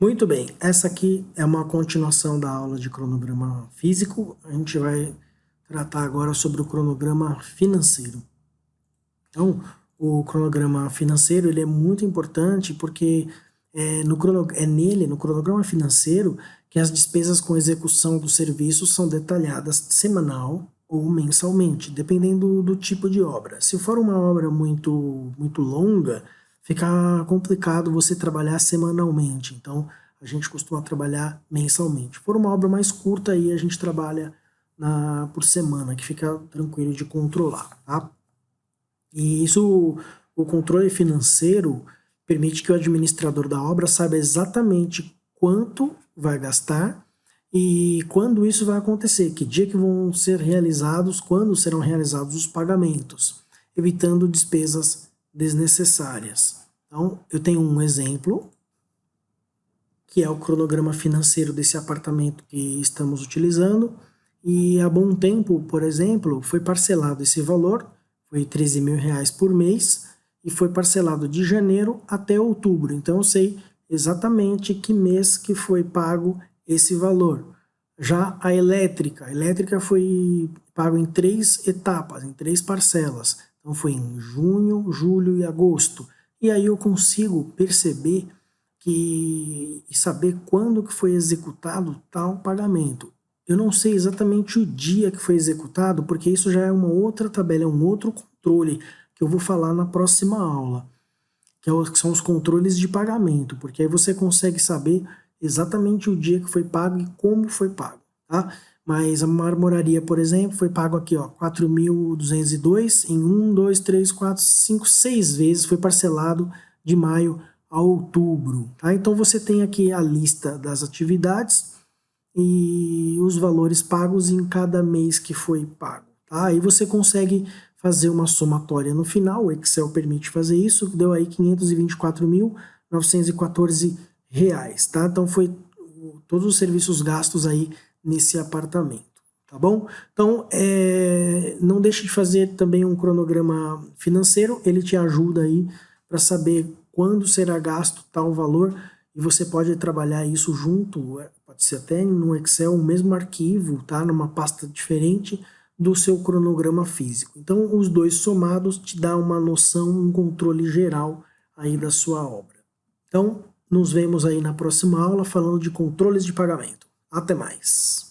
Muito bem, essa aqui é uma continuação da aula de cronograma físico. A gente vai tratar agora sobre o cronograma financeiro. Então, o cronograma financeiro ele é muito importante porque é, no é nele, no cronograma financeiro, que as despesas com execução do serviço são detalhadas semanal ou mensalmente, dependendo do tipo de obra. Se for uma obra muito, muito longa, fica complicado você trabalhar semanalmente. Então, a gente costuma trabalhar mensalmente. For uma obra mais curta, aí a gente trabalha na, por semana, que fica tranquilo de controlar, tá? E isso, o controle financeiro permite que o administrador da obra saiba exatamente quanto vai gastar e quando isso vai acontecer, que dia que vão ser realizados, quando serão realizados os pagamentos, evitando despesas desnecessárias. Então, eu tenho um exemplo, que é o cronograma financeiro desse apartamento que estamos utilizando, e há bom tempo, por exemplo, foi parcelado esse valor, foi 13 mil reais por mês, e foi parcelado de janeiro até outubro. Então eu sei exatamente que mês que foi pago esse valor. Já a elétrica, a elétrica foi pago em três etapas, em três parcelas. Então foi em junho, julho e agosto. E aí eu consigo perceber que, e saber quando que foi executado tal pagamento. Eu não sei exatamente o dia que foi executado, porque isso já é uma outra tabela, é um outro controle que eu vou falar na próxima aula, que é são os controles de pagamento, porque aí você consegue saber exatamente o dia que foi pago e como foi pago, tá? Mas a marmoraria, por exemplo, foi pago aqui, ó, 4.202 em 1, 2, 3, 4, 5, 6 vezes, foi parcelado de maio a outubro, tá? Então você tem aqui a lista das atividades e os valores pagos em cada mês que foi pago, tá? Aí você consegue fazer uma somatória no final, o Excel permite fazer isso, deu aí 524.914 reais, tá? Então foi todos os serviços gastos aí nesse apartamento, tá bom? Então, é, não deixe de fazer também um cronograma financeiro, ele te ajuda aí para saber quando será gasto tal valor e você pode trabalhar isso junto, é, pode ser até no Excel, o mesmo arquivo, tá? Numa pasta diferente do seu cronograma físico. Então, os dois somados te dá uma noção, um controle geral aí da sua obra. Então, nos vemos aí na próxima aula falando de controles de pagamento. Até mais!